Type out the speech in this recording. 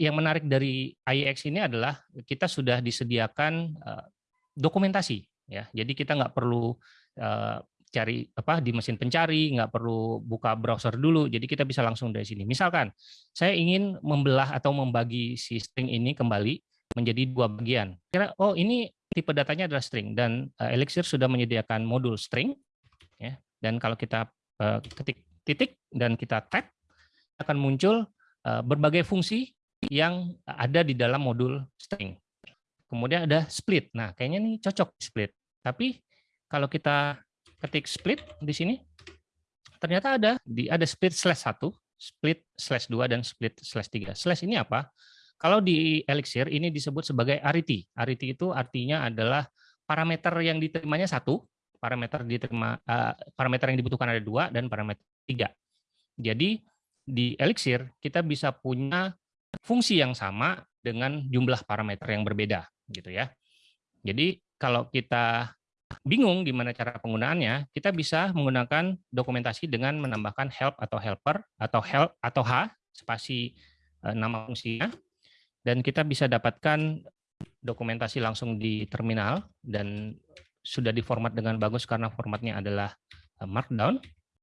yang menarik dari IEX ini adalah kita sudah disediakan uh, dokumentasi ya. Jadi kita nggak perlu uh, cari apa di mesin pencari, nggak perlu buka browser dulu. Jadi kita bisa langsung dari sini. Misalkan saya ingin membelah atau membagi si string ini kembali menjadi dua bagian. Kira oh ini tipe datanya adalah string dan uh, Elixir sudah menyediakan modul string ya. Dan kalau kita ketik titik dan kita tab akan muncul berbagai fungsi yang ada di dalam modul string. Kemudian ada split. Nah, kayaknya ini cocok split. Tapi kalau kita ketik split di sini, ternyata ada di ada split slash satu, split slash dua dan split slash tiga. Slash ini apa? Kalau di Elixir ini disebut sebagai arity. Arity itu artinya adalah parameter yang diterimanya satu, parameter diterima uh, parameter yang dibutuhkan ada dua dan parameter tiga. Jadi di Elixir kita bisa punya fungsi yang sama dengan jumlah parameter yang berbeda gitu ya. Jadi kalau kita bingung gimana cara penggunaannya, kita bisa menggunakan dokumentasi dengan menambahkan help atau helper atau help atau h spasi eh, nama fungsinya dan kita bisa dapatkan dokumentasi langsung di terminal dan sudah diformat dengan bagus karena formatnya adalah eh, markdown